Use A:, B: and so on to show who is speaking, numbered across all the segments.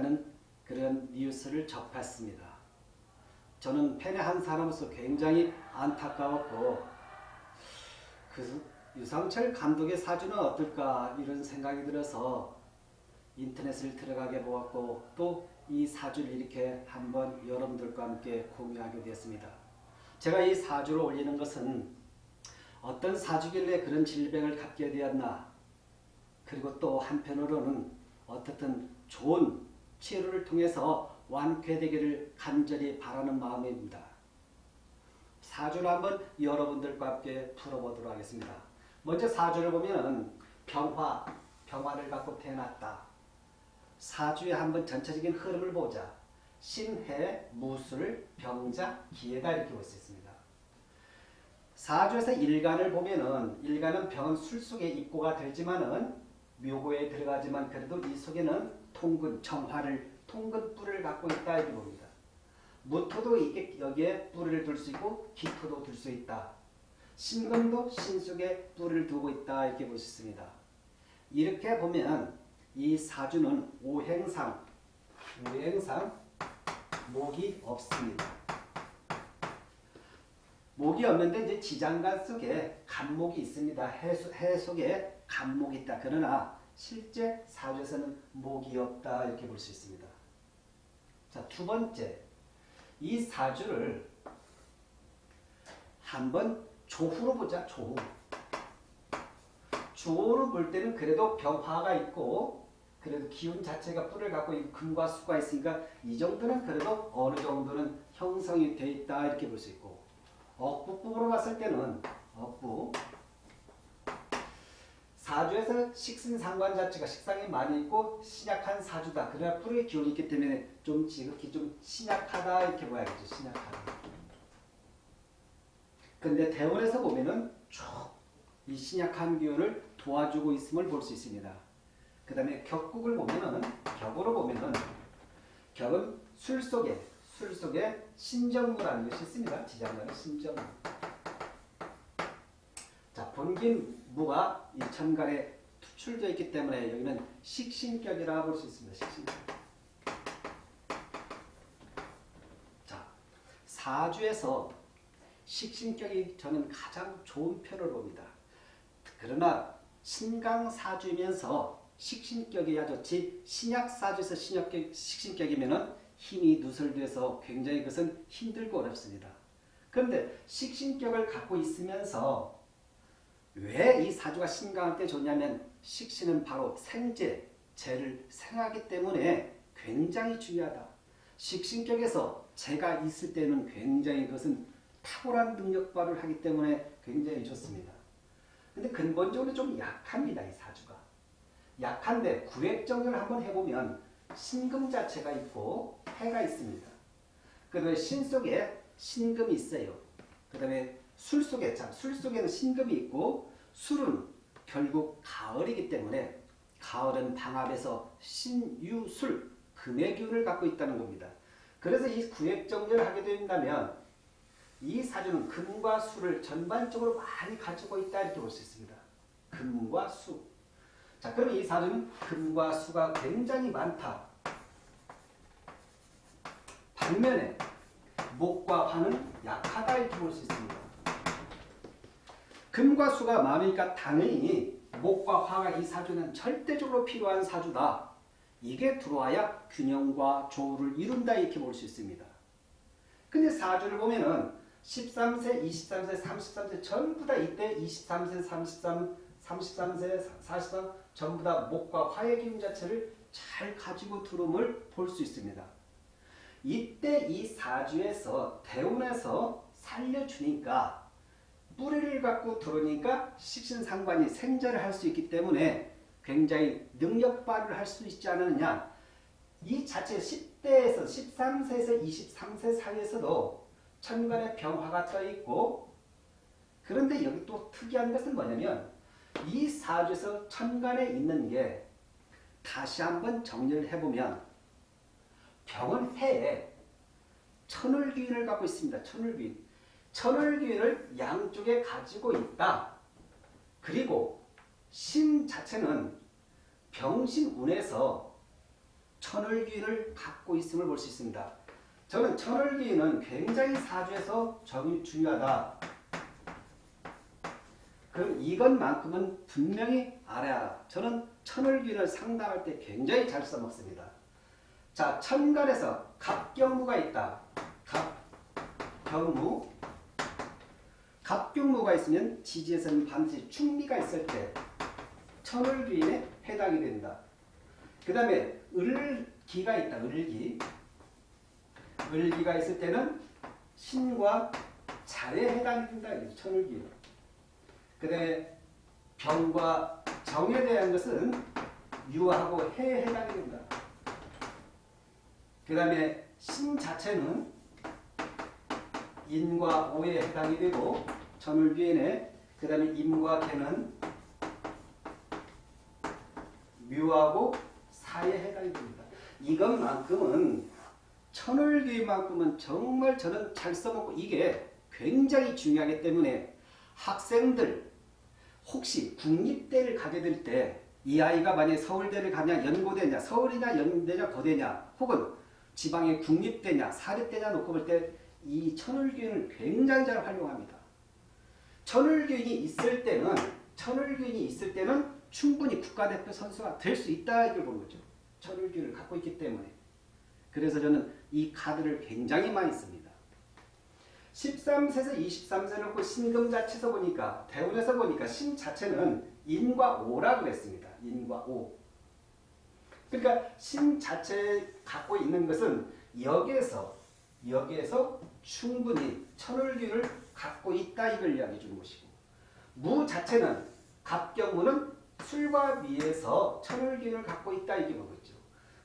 A: 있다는 그런 뉴스를 접했습니다. 저는 팬의 한 사람으로서 굉장히 안타까웠고 그 유상철 감독의 사주는 어떨까 이런 생각이 들어서 인터넷을 들어가게 보았고 또 이 사주를 이렇게 한번 여러분들과 함께 공유하게 되었습니다. 제가 이 사주를 올리는 것은 어떤 사주길래 그런 질병을 갖게 되었나 그리고 또 한편으로는 어떻든 좋은 치료를 통해서 완쾌되기를 간절히 바라는 마음입니다. 사주를 한번 여러분들과 함께 풀어보도록 하겠습니다. 먼저 사주를 보면 병화, 병화를 갖고 태어났다. 사주의 한번 전체적인 흐름을 보자. 신해, 무술, 병자, 기회다 이렇게 볼 수 있습니다. 사주에서 일간을 보면은 일간은 병은 술 속에 입고가 되지만은 묘고에 들어가지만 그래도 이 속에는 통근, 정화를 통근 뿔을 갖고 있다 이렇게 봅니다. 무토도 이게 여기에 뿔을 둘 수 있고 기토도 둘 수 있다. 신금도 신 속에 뿔을 두고 있다 이렇게 볼 수 있습니다. 이렇게 보면 이 사주는 오행상, 오행상 목이 없습니다. 목이 없는데 이제 지장간 속에 간목이 있습니다. 해, 해 속에 간목이 있다. 그러나 실제 사주에서는 목이 없다 이렇게 볼 수 있습니다. 자, 두 번째. 이 사주를 한번 조후로 보자. 조후. 조후로 볼 때는 그래도 병화가 있고 그래도 기운 자체가 뿔을 갖고 금과 수가 있으니까 이 정도는 그래도 어느 정도는 형성이 돼 있다 이렇게 볼 수 있고 억부법으로 봤을 때는 억부 사주에서 식신 상관 자체가 식상이 많이 있고 신약한 사주다. 그래야 뿔의 기운이 있기 때문에 좀 지극히 좀 신약하다 이렇게 봐야겠죠. 신약하다. 근데 대원에서 보면은 쭉 이 신약한 기운을 도와주고 있음을 볼 수 있습니다. 그 다음에 격국을 보면은 격으로 보면은 격은 술 속에 술 속에 신정무라는 것이 있습니다. 지장간의 신정무. 자 본긴 무가 이 천간에 투출되어 있기 때문에 여기는 식신격이라고 볼수 있습니다. 식신격. 자 사주에서 식신격이 저는 가장 좋은 편을 봅니다. 그러나 신강사주면서 식신격이야 좋지 신약사주에서 신약격, 식신격이면 힘이 누설돼서 굉장히 그것은 힘들고 어렵습니다. 그런데 식신격을 갖고 있으면서 왜 이 사주가 신강한테 좋냐면 식신은 바로 생재, 재를 생하기 때문에 굉장히 중요하다. 식신격에서 재가 있을 때는 굉장히 그것은 탁월한 능력 발휘를 하기 때문에 굉장히 좋습니다. 근데 근본적으로 좀 약합니다. 이 사주가. 약한데 구획정리를 한번 해보면 신금 자체가 있고 해가 있습니다. 그 다음에 신 속에 신금이 있어요. 그 다음에 술 속에 참, 술 속에는 신금이 있고 술은 결국 가을이기 때문에 가을은 방합에서 신유술, 금의 기운을 갖고 있다는 겁니다. 그래서 이 구획정리를 하게 된다면 이 사주는 금과 수를 전반적으로 많이 가지고 있다 이렇게 볼 수 있습니다. 금과 수. 자, 그럼 이 사주는 금과 수가 굉장히 많다. 반면에 목과 화는 약하다 이렇게 볼 수 있습니다. 금과 수가 많으니까 당연히 목과 화가 이 사주는 절대적으로 필요한 사주다. 이게 들어와야 균형과 조우를 이룬다 이렇게 볼 수 있습니다. 근데 사주를 보면은 13세, 23세, 33세 전부 다 이때 23세, 33, 33세, 43 전부 다 목과 화의 기운 자체를 잘 가지고 들어옴을 볼 수 있습니다. 이때 이 사주에서 대운에서 살려주니까 뿌리를 갖고 들어오니까 식신상관이 생자를 할 수 있기 때문에 굉장히 능력 발휘를 할 수 있지 않느냐. 이 자체 10대에서 13세에서 23세 사이에서도 천간에 병화가 떠 있고 그런데 여기 또 특이한 것은 뭐냐면 이 사주에서 천간에 있는 게 다시 한번 정리를 해보면 병은 해에 천을귀인을 갖고 있습니다. 천을귀인. 천을귀인을 양쪽에 가지고 있다. 그리고 신 자체는 병신운에서 천을귀인을 갖고 있음을 볼 수 있습니다. 저는 천을귀인은 굉장히 사주에서 중요하다. 그럼 이것만큼은 분명히 알아야 저는 천을귀인을 상담할 때 굉장히 잘 써먹습니다. 자, 천간에서 갑경무가 있다. 갑경무. 갑경무가 있으면 지지에서는 반드시 충미가 있을 때 천을귀인에 해당이 된다. 그 다음에 을기가 있다. 을기. 을기가 있을 때는 신과 잘에 해당이 된다. 천을기. 그 다음에 병과 정에 대한 것은 유하고 해에 해당이 된다. 그 다음에 신 자체는 인과 오에 해당이 되고 천을기에는 그 다음에 임과 개는 묘하고 사에 해당이 됩니다. 이것만큼은 천을교만큼은 정말 저는 잘 써먹고 이게 굉장히 중요하기 때문에 학생들 혹시 국립대를 가게 될 때 이 아이가 만약에 서울대를 가냐 연고대냐 서울이냐 연대냐 거대냐 혹은 지방의 국립대냐 사립대냐 놓고 볼 때 이 천을교인을 굉장히 잘 활용합니다. 천을교인이 있을 때는 천을교인이 있을 때는 충분히 국가대표 선수가 될 수 있다 이걸 보는 거죠. 천을교인을 갖고 있기 때문에 그래서 저는 이 카드를 굉장히 많이 씁니다. 13세에서 23세 놓고 신금 자체에서 보니까 대운에서 보니까 신 자체는 인과 오라고 그랬습니다. 인과 오. 그러니까 신 자체 갖고 있는 것은 여기에서 여기에서 충분히 천을기를 갖고 있다 이걸 이야기해 주는 것이고 무 자체는 갑경무는 술과 미에서 천을기를 갖고 있다 이게 뭐겠죠.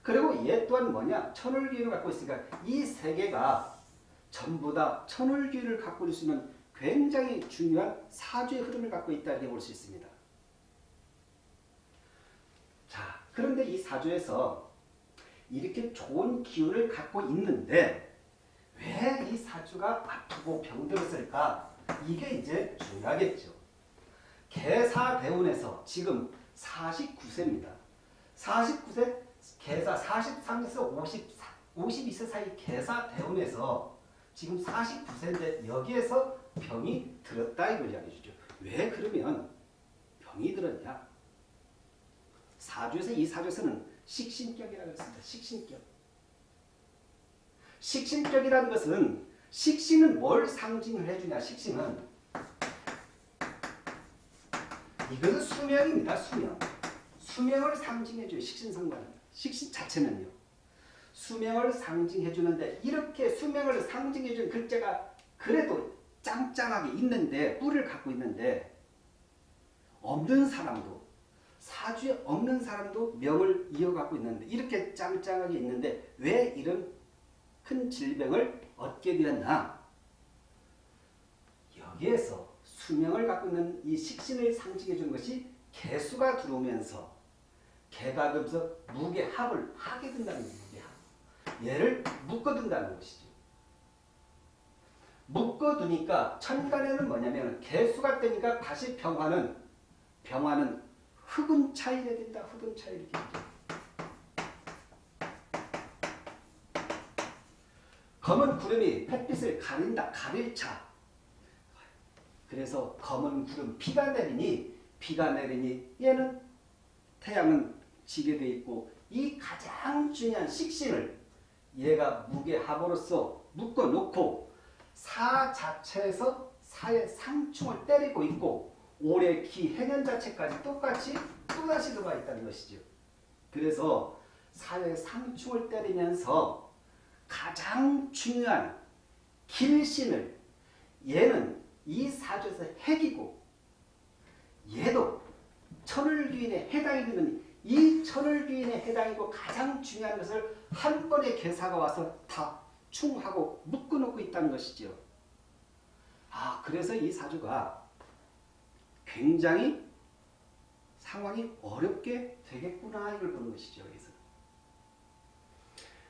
A: 그리고 얘 또한 뭐냐? 천을기를 갖고 있으니까 이 세 개가 전부 다 천을기를 갖고 있으면 굉장히 중요한 사주의 흐름을 갖고 있다 이렇게 볼 수 있습니다. 자, 그런데 이 사주에서 이렇게 좋은 기운을 갖고 있는데 왜 이 사주가 아프고 병들었을까? 이게 이제 중요하겠죠. 개사대운에서 지금 49세입니다. 49세 개사 43에서 54, 52세 사이 개사 대운에서 지금 49세인데 여기에서 병이 들었다 이걸 이야기해 주죠. 왜 그러면 병이 들었냐? 사주에서 이 사주에서는 식신격이라고 했습니다. 식신격. 식신격이라는 것은 식신은 뭘 상징을 해주냐? 식신은 이것은 수명입니다. 수명. 수명을 상징해줘요. 식신상관. 식신 자체는요. 수명을 상징해 주는데 이렇게 수명을 상징해 주는 글자가 그래도 짱짱하게 있는데 뿔을 갖고 있는데 없는 사람도 사주에 없는 사람도 명을 이어갖고 있는데 이렇게 짱짱하게 있는데 왜 이런 큰 질병을 얻게 되었나 여기에서 수명을 갖고 있는 이 식신을 상징해 준 것이 개수가 들어오면서 개가 그면서 무게합을 하게 된다는. 무게합. 얘를 묶어둔다는 것이죠. 묶어두니까 천간에는 뭐냐면 개수가 되니까 다시 병화는 병화는 흑은 차이를 된다. 흑은 차이를 된다. 검은 구름이 햇빛을 가린다. 가릴 차. 그래서 검은 구름 비가 내리니 비가 내리니 얘는 태양은 지게 돼 있고 이 가장 중요한 식신을 얘가 무게합으로서 묶어놓고 사 자체에서 사의 상충을 때리고 있고 올해 기 해년 자체까지 똑같이 또다시 들어와 있다는 것이죠. 그래서 사의 상충을 때리면서 가장 중요한 길신을 얘는 이 사주에서 핵이고 얘도 천을귀인에 해당이 되는 이 천을귀인에 해당이고 가장 중요한 것을 한 번에 개사가 와서 다 충하고 묶어놓고 있다는 것이죠. 아 그래서 이 사주가 굉장히 상황이 어렵게 되겠구나 이걸 보는 것이죠.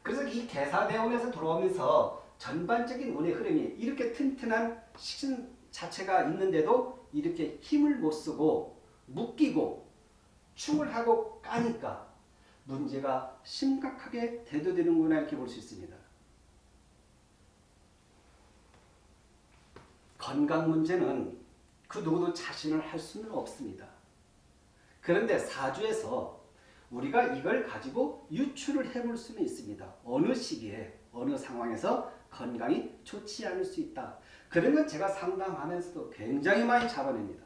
A: 그래서 이 개사대원에서 들어오면서 전반적인 운의 흐름이 이렇게 튼튼한 식신 자체가 있는데도 이렇게 힘을 못 쓰고 묶이고 충을 하고 까니까 문제가 심각하게 대두되는구나 이렇게 볼 수 있습니다. 건강 문제는 그 누구도 자신을 할 수는 없습니다. 그런데 사주에서 우리가 이걸 가지고 유추를 해볼 수는 있습니다. 어느 시기에 어느 상황에서 건강이 좋지 않을 수 있다. 그러면 제가 상담하면서도 굉장히 많이 잡아냅니다.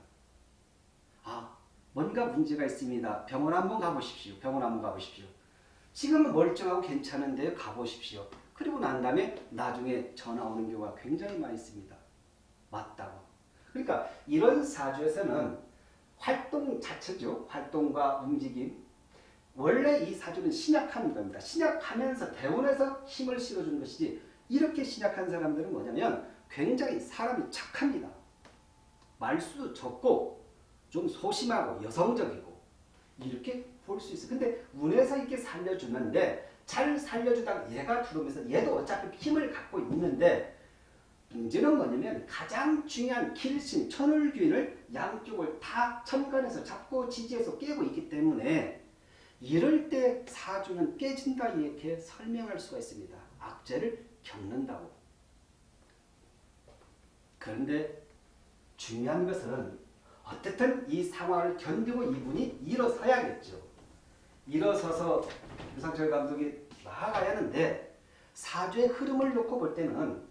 A: 아 뭔가 문제가 있습니다. 병원 한번 가보십시오. 병원 한번 가보십시오. 지금은 멀쩡하고 괜찮은데 가보십시오. 그리고 난 다음에 나중에 전화 오는 경우가 굉장히 많이 있습니다. 맞다고. 그러니까 이런 사주에서는 활동 자체죠. 활동과 움직임. 원래 이 사주는 신약하는 겁니다. 신약하면서 대운에서 힘을 실어주는 것이지 이렇게 신약한 사람들은 뭐냐면 굉장히 사람이 착합니다. 말수도 적고 좀 소심하고 여성적이고 이렇게 볼 수 있어요. 근데 운에서 이렇게 살려주는데 잘 살려주다가 얘가 들어오면서 얘도 어차피 힘을 갖고 있는데 문제는 뭐냐면 가장 중요한 길신 천을귀인을 양쪽을 다 천간에서 잡고 지지해서 깨고 있기 때문에 이럴 때 사주는 깨진다 이렇게 설명할 수가 있습니다. 악재를 겪는다고. 그런데 중요한 것은 어쨌든 이 상황을 견디고 이분이 일어서야겠죠. 일어서서 유상철 감독이 나아가야 하는데 사주의 흐름을 놓고 볼 때는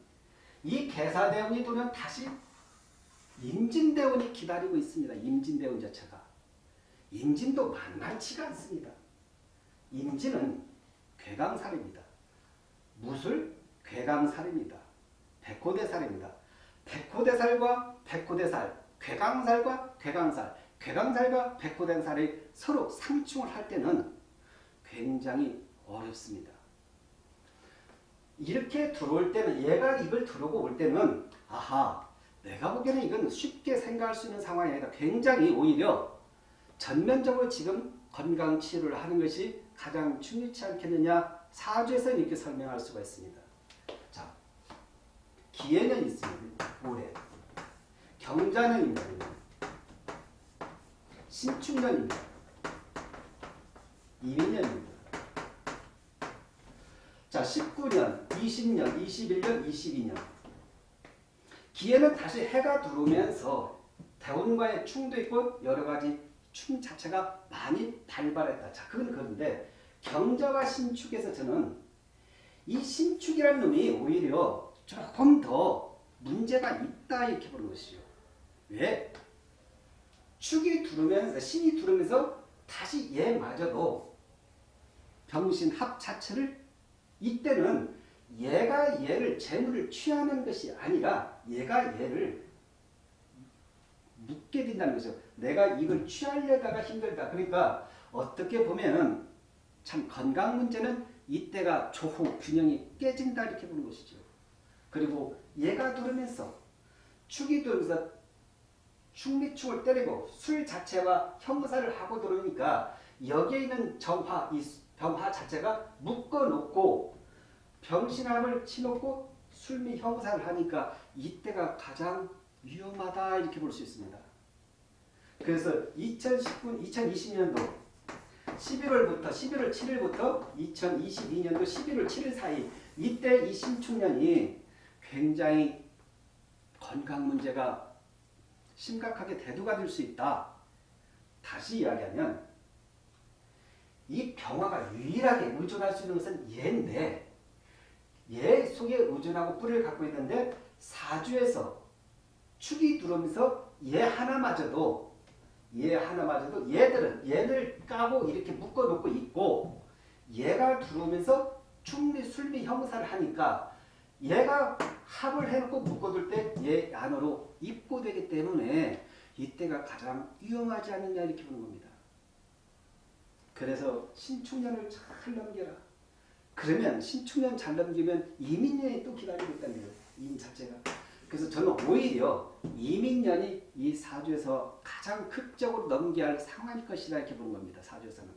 A: 이 개사대운이 도면 다시 임진대운이 기다리고 있습니다. 임진대운 자체가. 임진도 만만치가 않습니다. 임진은 괴강살입니다. 무술 괴강살입니다. 백호대살입니다. 백호대살과 백호대살, 괴강살과 괴강살, 괴강살과 백호대살이 서로 상충을 할 때는 굉장히 어렵습니다. 이렇게 들어올 때는 얘가 이걸 들어오고 올 때는 아하 내가 보기에는 이건 쉽게 생각할 수 있는 상황이 아니다. 굉장히 오히려 전면적으로 지금 건강 치료를 하는 것이 가장 중요치 않겠느냐 사주에서 이렇게 설명할 수가 있습니다. 자, 기해년 있습니다. 올해. 경자년입니다. 신축년입니다. 이민년입니다. 자, 19년, 20년, 21년, 22년. 기해는 다시 해가 들어오면서 대운과의 충도 있고 여러 가지 충 자체가 많이 발발했다. 자, 그건 그런데 경자와 신축에서 저는 이 신축이라는 놈이 오히려 조금 더 문제가 있다 이렇게 보는 것이죠. 왜? 축이 두르면서 신이 두르면서 다시 얘마저도 병신합 자체를 이때는 얘가 얘를 재물을 취하는 것이 아니라 얘가 얘를 묻게 된다는 거죠. 내가 이걸 취하려다가 힘들다. 그러니까 어떻게 보면은 참 건강 문제는 이때가 조후 균형이 깨진다 이렇게 보는 것이죠. 그리고 얘가 들으면서 축이 들면서 축미축을 때리고 술 자체와 형사를 하고 들어오니까 여기에 있는 정화, 이 병화 자체가 묶어놓고 병신함을 치놓고 술미 형사를 하니까 이때가 가장 위험하다 이렇게 볼 수 있습니다. 그래서 2019, 2020년도 11월부터 11월 7일부터 2022년도 11월 7일 사이 이때 이 신축년이 굉장히 건강 문제가 심각하게 대두가 될 수 있다. 다시 이야기하면 이 병화가 유일하게 의존할 수 있는 것은 얘인데 얘 속에 의존하고 뿌리를 갖고 있는데 사주에서 축이 들어오면서 얘 하나마저도 얘 하나마저도 얘들은 얘를 까고 이렇게 묶어 놓고 있고 얘가 들어오면서 충미 술미 형사를 하니까 얘가 합을 해놓고 묶어둘 때 얘 안으로 입고되기 때문에 이때가 가장 위험하지 않느냐 이렇게 보는 겁니다. 그래서 신축년을 잘 넘겨라. 그러면 신축년 잘 넘기면 이민년이 또 기다리고 있다는 거예요. 임 자체가. 그래서 저는 오히려 이민년이 이 사주에서 가장 극적으로 넘겨야 할 상황일 것이다 이렇게 보는 겁니다. 사주에서는.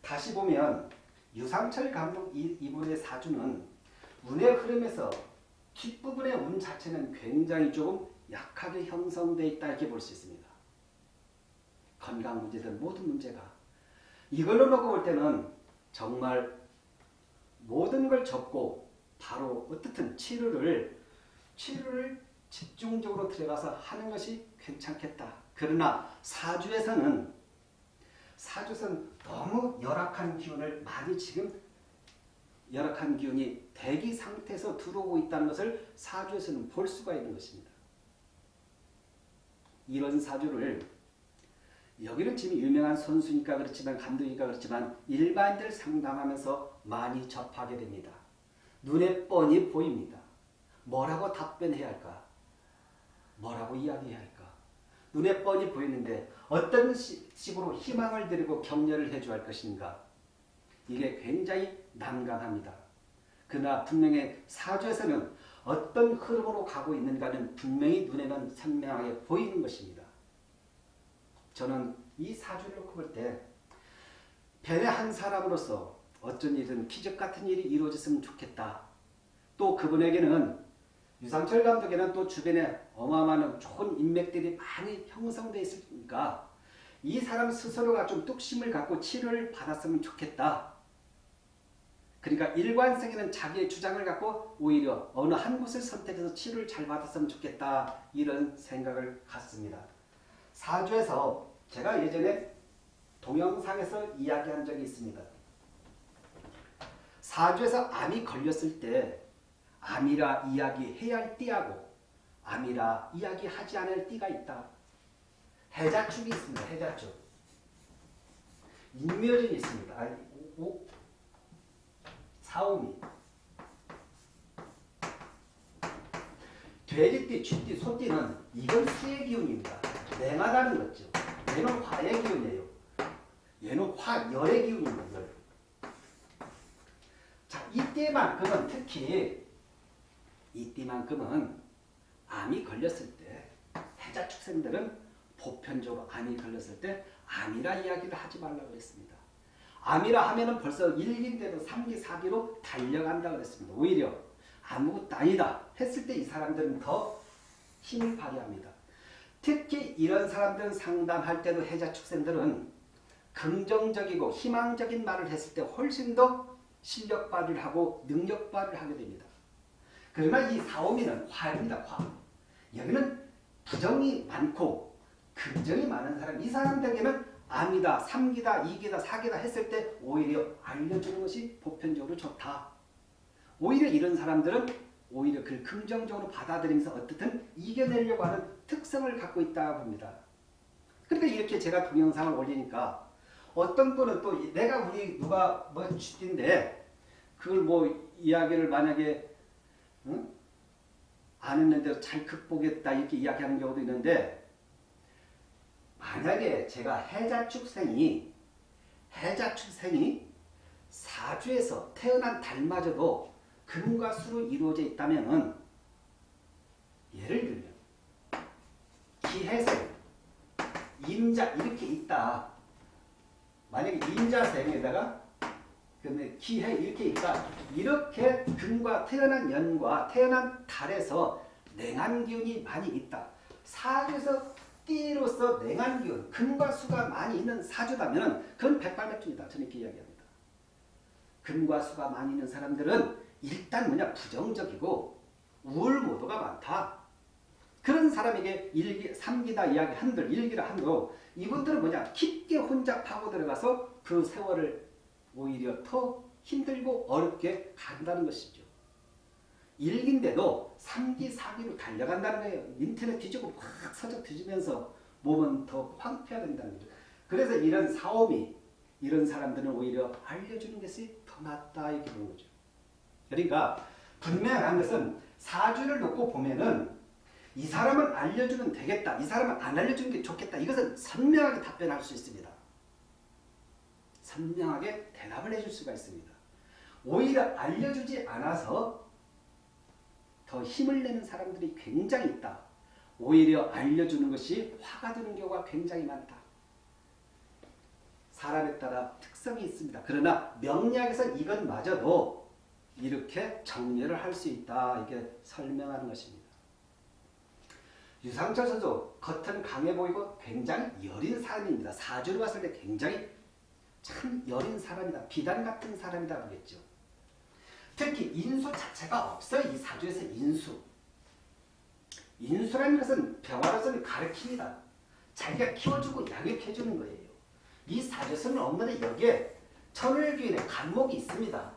A: 다시 보면 유상철 감독 이분의 사주는 운의 흐름에서 뒷부분의 운 자체는 굉장히 조금 약하게 형성되어 있다 이렇게 볼 수 있습니다. 건강 문제든 모든 문제가 이걸로 놓고 볼 때는 정말 모든 걸 접고 바로 어떻든 치료를 치료를 집중적으로 들어가서 하는 것이 괜찮겠다. 그러나 사주에서는 사주에서는 너무 열악한 기운을 많이 지금 열악한 기운이 대기 상태에서 들어오고 있다는 것을 사주에서는 볼 수가 있는 것입니다. 이런 사주를 여기는 지금 유명한 선수니까 그렇지만 감독이니까 그렇지만 일반인들 상담하면서 많이 접하게 됩니다. 눈에 뻔히 보입니다. 뭐라고 답변해야 할까? 뭐라고 이야기해야 할까? 눈에 뻔히 보이는데 어떤 식으로 희망을 드리고 격려를 해줘야 할 것인가? 이게 굉장히 난감합니다. 그러나 분명히 사주에서는 어떤 흐름으로 가고 있는가는 분명히 눈에는 선명하게 보이는 것입니다. 저는 이 사주를 놓고 볼때 벤의 한 사람으로서 어쩐 일은 기적 같은 일이 이루어졌으면 좋겠다. 또 그분에게는 유상철 감독에는 또 주변에 어마어마한 좋은 인맥들이 많이 형성되어 있으니까 이 사람 스스로가 좀 뚝심을 갖고 치료를 받았으면 좋겠다. 그러니까 일관성에는 자기의 주장을 갖고 오히려 어느 한 곳을 선택해서 치료를 잘 받았으면 좋겠다. 이런 생각을 갖습니다. 사주에서 제가 예전에 동영상에서 이야기한 적이 있습니다. 사주에서 암이 걸렸을 때 암이라 이야기해야 할 띠하고 암이라 이야기하지 않을 띠가 있다. 해자축이 있습니다. 해자축. 인묘진이 있습니다. 아니, 오, 사오미. 돼지띠, 쥐띠, 소띠는 이건 수의 기운입니다. 냉하다는 거죠. 얘는 화의 기운이에요. 얘는 화, 열의 기운입니다. 열. 자, 이때만큼은 특히 이때만큼은 암이 걸렸을 때 해자 축생들은 보편적으로 암이 걸렸을 때 암이라 이야기를 하지 말라고 그랬습니다. 암이라 하면은 벌써 1기인데도 3기, 4기로 달려간다 그랬습니다. 오히려 아무것도 아니다 했을 때 이 사람들은 더 힘을 발휘합니다. 특히 이런 사람들은 상담할 때도 해자 축생들은 긍정적이고 희망적인 말을 했을 때 훨씬 더 실력 발휘를 하고 능력 발휘를 하게 됩니다. 그러나 이 사오미는 화입니다. 화. 여기는 부정이 많고 긍정이 많은 사람. 이 사람들에게는 암이다, 삼기다, 이기다, 사기다 했을 때 오히려 알려주는 것이 보편적으로 좋다. 오히려 이런 사람들은 오히려 그를 긍정적으로 받아들이면서 어떻든 이겨내려고 하는 특성을 갖고 있다 봅니다. 그러니까 이렇게 제가 동영상을 올리니까 어떤 분은 또 내가 우리 누가 뭐 쥐띠인데 그걸 뭐 이야기를 만약에 응? 안 했는데 잘 극복했다 이렇게 이야기하는 경우도 있는데 만약에 제가 해자축생이 해자축생이 사주에서 태어난 달마저도 금과 수로 이루어져 있다면 예를 들면 기해생, 임자 이렇게 있다. 만약에 임자생에다가 근데 기해 이렇게 있다. 이렇게 금과 태어난 연과 태어난 달에서 냉한 기운이 많이 있다. 사주에서 띠로서 냉한 기운, 금과 수가 많이 있는 사주다면 그건 백발백중이다. 저는 이렇게 이야기합니다. 금과 수가 많이 있는 사람들은 일단 뭐냐 부정적이고 우울 모도가 많다. 그런 사람에게 일기, 삼기다 이야기 한들, 일기라 한들 이분들은 뭐냐 깊게 혼자 파고 들어가서 그 세월을 오히려 더 힘들고 어렵게 간다는 것이죠. 일기인데도 3기, 4기로 달려간다는 거예요. 인터넷 뒤지고 막 서적 뒤지면서 몸은 더 황폐화된다는 거죠. 그래서 이런 사오미, 이런 사람들은 오히려 알려주는 것이 더 낫다 이렇게 보는 거죠. 그러니까 분명한 것은 사주를 놓고 보면은 이 사람은 알려주면 되겠다. 이 사람은 안 알려주는 게 좋겠다. 이것은 선명하게 답변할 수 있습니다. 선명하게 대답을 해줄 수가 있습니다. 오히려 알려주지 않아서 더 힘을 내는 사람들이 굉장히 있다. 오히려 알려주는 것이 화가 되는 경우가 굉장히 많다. 사람에 따라 특성이 있습니다. 그러나 명리학에서 이것마저도 이렇게 정리를 할 수 있다. 이게 설명하는 것입니다. 유상철 선수 겉은 강해 보이고 굉장히 여린 사람입니다. 사주를 봤을 때 굉장히 참 여린 사람이다. 비단 같은 사람이다 그랬죠. 특히 인수 자체가 없어요. 이 사주에서 인수. 인수라는 것은 병화로서는 가르칩니다. 자기가 키워주고 양육해주는 거예요. 이 사주에서는 없는데 여기에 천을귀인의 간목이 있습니다.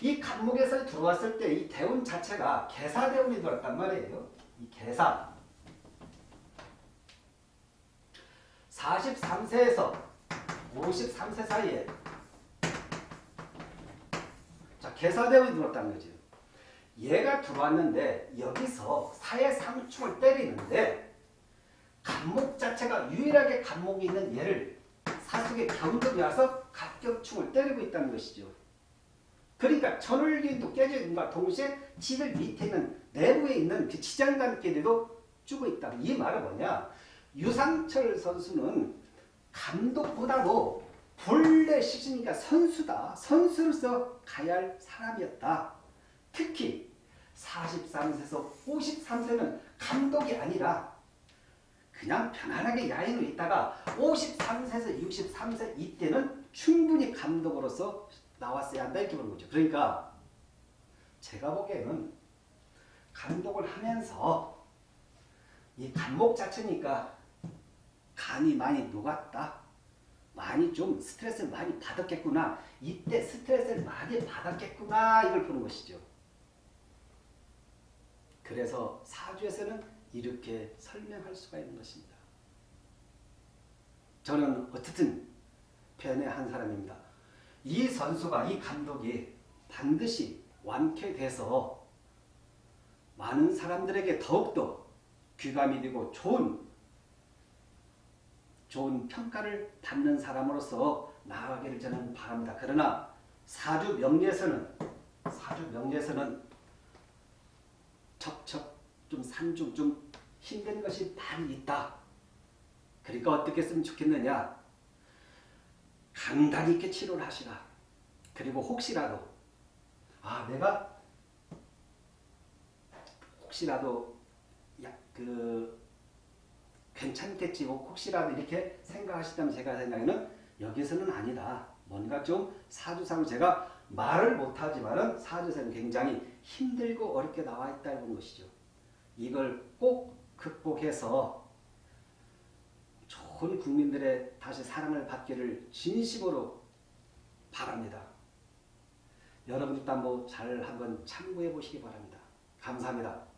A: 이 간목에서 들어왔을 때 이 대운 자체가 개사대운이 들어왔단 말이에요. 이 개사. 43세에서 53세 사이에 자 개사대운이 들어왔다는 거죠. 얘가 들어왔는데 여기서 사회상충을 때리는데 간목 자체가 유일하게 간목이 있는 얘를 사숙의 경금이 와서 갑격충을 때리고 있다는 것이죠. 그러니까 있는 것과 동시에 지들 밑에 있는 내부에 있는 그 지장간끼리도 주고 있다. 이 말은 뭐냐? 유상철 선수는 감독보다도 본래 시즌이니까 선수다. 선수로서 가야 할 사람이었다. 특히 43세에서 53세는 감독이 아니라 그냥 편안하게 야인으로 있다가 53세에서 63세 이때는 충분히 감독으로서 나왔어야 한다 이렇게 보는 거죠. 그러니까 제가 보기에는 감독을 하면서 이 감목 자체니까 간이 많이 녹았다. 많이 좀 스트레스를 많이 받았겠구나. 이때 스트레스를 많이 받았겠구나. 이걸 보는 것이죠. 그래서 사주에서는 이렇게 설명할 수가 있는 것입니다. 저는 어쨌든 팬의 한 사람입니다. 이 선수가 이 감독이 반드시 완쾌돼서 많은 사람들에게 더욱더 귀감이 되고 좋은 좋은 평가를 받는 사람으로서 나아가기를 저는 바랍니다. 그러나 사주 명리에서는 사주 명리에서는 척척 좀 산중 좀 힘든 것이 많이 있다. 그러니까 어떻게 했으면 좋겠느냐? 강단 있게 치료를 하시라. 그리고 혹시라도 아 내가 혹시라도 야 그 괜찮겠지 혹시라도 이렇게 생각하시다면 제가 생각에는 여기서는 아니다. 뭔가 좀 사주상으로 제가 말을 못하지만은 사주상은 굉장히 힘들고 어렵게 나와 있다는 것이죠. 이걸 꼭 극복해서 좋은 국민들의 다시 사랑을 받기를 진심으로 바랍니다. 여러분들도 한번 잘 한번 참고해 보시기 바랍니다. 감사합니다.